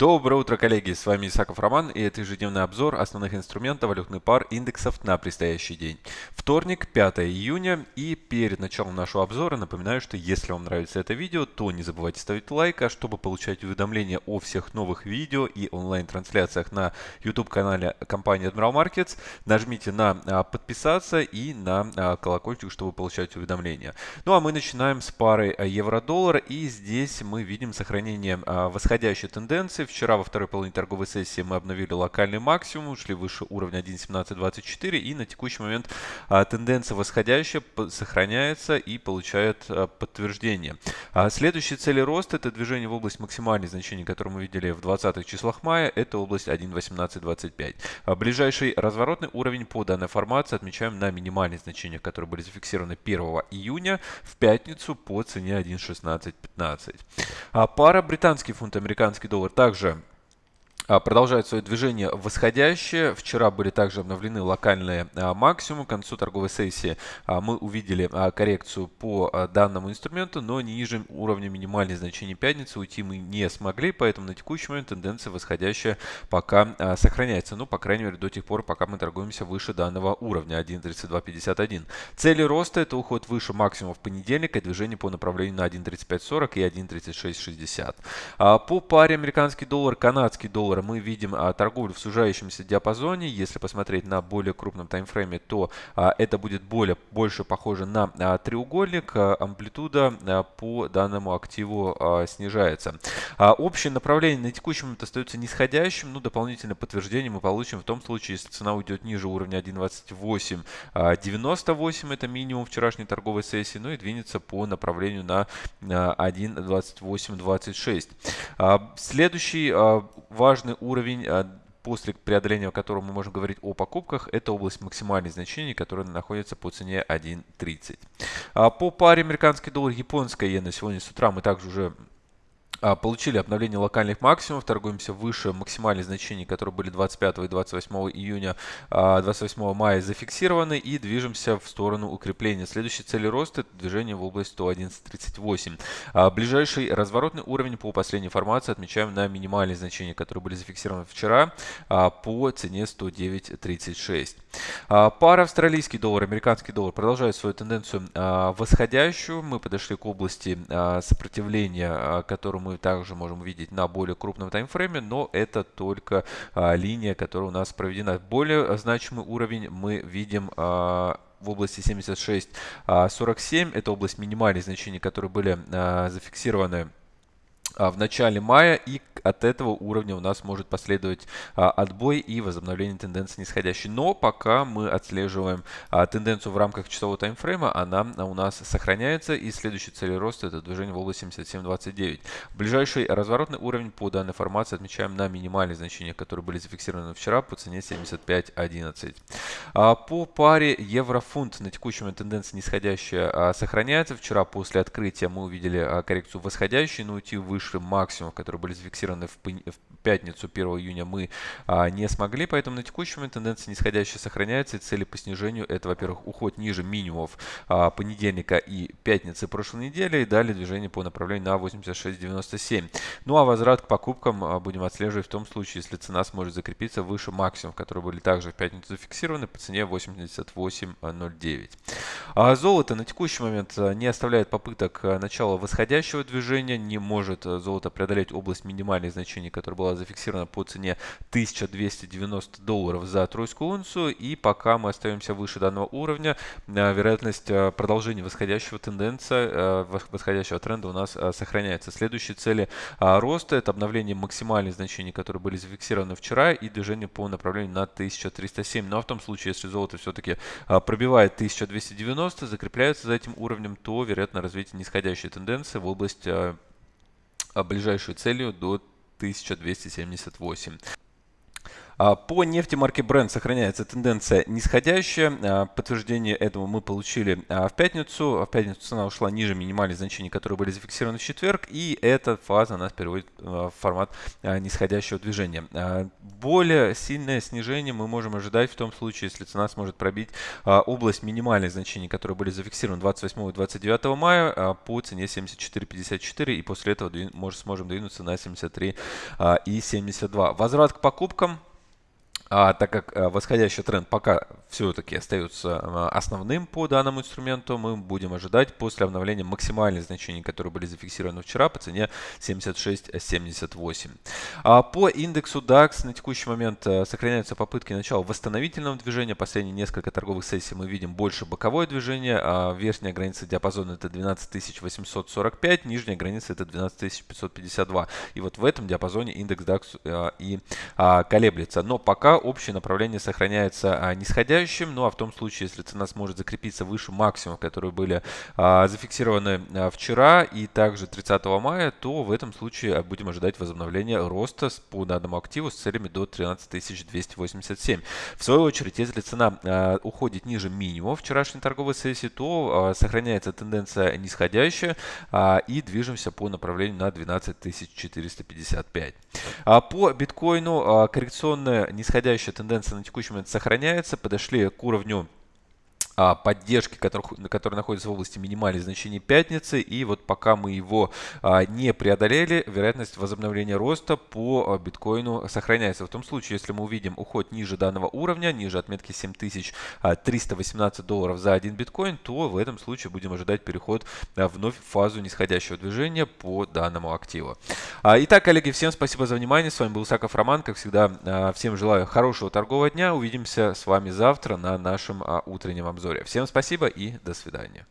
Доброе утро, коллеги! С вами Исаков Роман и это ежедневный обзор основных инструментов валютных пар индексов на предстоящий день. Вторник, 5 июня и перед началом нашего обзора напоминаю, что если вам нравится это видео, то не забывайте ставить лайк, а чтобы получать уведомления о всех новых видео и онлайн-трансляциях на YouTube-канале компании Admiral Markets, нажмите на а, подписаться и на а, колокольчик, чтобы получать уведомления. Ну а мы начинаем с пары евро-доллар и здесь мы видим сохранение а, восходящей тенденции Вчера во второй половине торговой сессии мы обновили локальный максимум, ушли выше уровня 1.1724 и на текущий момент а, тенденция восходящая сохраняется и получает а, подтверждение. А, следующие цели роста это движение в область максимальных значений, которые мы видели в 20 числах мая, это область 1.1825. А, ближайший разворотный уровень по данной формации отмечаем на минимальных значениях, которые были зафиксированы 1 июня в пятницу по цене 1.1615. А, пара британский фунт, американский доллар также а, продолжает свое движение восходящее. Вчера были также обновлены локальные а, максимумы. К концу торговой сессии а, мы увидели коррекцию по данному инструменту, но ниже уровня минимальных значений пятницы уйти мы не смогли, поэтому на текущий момент тенденция восходящая пока сохраняется. Ну, по крайней мере, до тех пор, пока мы торгуемся выше данного уровня 1.3251. Цели роста это уход выше максимума в понедельник и движение по направлению на 1.3540 и 1.3660. По паре американский доллар, канадский доллар доллара мы видим а, торговлю в сужающемся диапазоне. Если посмотреть на более крупном таймфрейме, то а, это будет более, больше похоже на а, треугольник. Амплитуда по данному активу снижается. Общее направление на текущий момент остается нисходящим. Ну, дополнительное подтверждение мы получим в том случае, если цена уйдет ниже уровня 1.2898. А, это минимум вчерашней торговой сессии. Ну и двинется по направлению на 1.2826. А, следующий важный важный уровень, а, после преодоления которого мы можем говорить о покупках, это область максимальных значений, которая находится по цене 1.30. А, по паре американский доллар, японская иена сегодня с утра мы также уже получили обновление локальных максимумов, торгуемся выше максимальных значений, которые были 25 и 28 июня, 28 а, мая зафиксированы и движемся в сторону укрепления. Следующей цели роста это движение в область 111.38. А, ближайший разворотный уровень по последней информации отмечаем на минимальные значения, которые были зафиксированы вчера по цене 109.36. Пара австралийский доллар, американский доллар продолжает свою тенденцию восходящую. Мы подошли к области сопротивления, которую мы мы также можем увидеть на более крупном таймфрейме, но это только а, линия, которая у нас проведена. Более значимый уровень мы видим а, в области 76-47. А, это область минимальных значений, которые были а, зафиксированы в начале мая и от этого уровня у нас может последовать а, отбой и возобновление тенденции нисходящей. Но пока мы отслеживаем а, тенденцию в рамках часового таймфрейма, она у нас сохраняется и следующий цель роста это движение в области 77.29. Ближайший разворотный уровень по данной формации отмечаем на минимальные значения, которые были зафиксированы вчера по цене 75.11. А, по паре евро-фунт на текущий момент тенденция нисходящая а, сохраняется. Вчера после открытия мы увидели а, коррекцию восходящей, но уйти выше выше максимумов, которые были зафиксированы в, пятницу 1 июня, мы а, не смогли. Поэтому на текущий момент тенденция нисходящая сохраняется. И цели по снижению это, во-первых, уход ниже минимумов а, понедельника и пятницы прошлой недели. И далее движение по направлению на 86.97. Ну а возврат к покупкам а, будем отслеживать в том случае, если цена сможет закрепиться выше максимумов, которые были также в пятницу зафиксированы по цене 88.09. А золото на текущий момент не оставляет попыток начала восходящего движения, не может золото преодолеть область минимальных значений, которая была зафиксирована по цене 1290 долларов за тройскую унцию. И пока мы остаемся выше данного уровня, э, вероятность э, продолжения восходящего тенденция, э, восходящего тренда у нас сохраняется. Следующие цели роста это обновление максимальных значений, которые были зафиксированы вчера и движение по направлению на 1307. Но ну, а в том случае, если золото все-таки пробивает 1290, закрепляется за этим уровнем, то вероятно развитие нисходящей тенденции в область ближайшей целью до 1278. А, по нефти марки Brent сохраняется тенденция нисходящая. А, подтверждение этому мы получили а, в пятницу. В пятницу цена ушла ниже минимальных значений, которые были зафиксированы в четверг. И эта фаза нас переводит в формат нисходящего движения. Более сильное снижение мы можем ожидать в том случае, если цена сможет пробить область минимальных значений, которые были зафиксированы 28 и 29 мая по цене 74.54. И после этого сможем двинуться на 73 и 72. Возврат к покупкам а, так как а, восходящий тренд пока все-таки остается а, основным по данному инструменту, мы будем ожидать после обновления максимальных значений, которые были зафиксированы вчера по цене 76.78. А, по индексу DAX на текущий момент а, сохраняются попытки начала восстановительного движения. Последние несколько торговых сессий мы видим больше боковое движение. А, верхняя граница диапазона это 12845, нижняя граница это 12552. И вот в этом диапазоне индекс DAX и а, колеблется. Но пока общее направление сохраняется а, нисходящим. Ну а в том случае, если цена сможет закрепиться выше максимумов, которые были а, зафиксированы а, вчера и также 30 мая, то в этом случае будем ожидать возобновления роста по данному активу с целями до 13287. В свою очередь, если цена уходит ниже минимума вчерашней торговой сессии, то сохраняется тенденция нисходящая и движемся по направлению на 12455. По биткоину коррекционная нисходящая восходящая тенденция на текущий момент сохраняется. Подошли к уровню поддержки, который, который находится в области минимальных значений пятницы. И вот пока мы его а, не преодолели, вероятность возобновления роста по а, биткоину сохраняется. В том случае, если мы увидим уход ниже данного уровня, ниже отметки 7318 долларов за один биткоин, то в этом случае будем ожидать переход вновь в фазу нисходящего движения по данному активу. Итак, коллеги, всем спасибо за внимание. С вами был Саков Роман. Как всегда, всем желаю хорошего торгового дня. Увидимся с вами завтра на нашем утреннем обзоре обзоре. Всем спасибо и до свидания.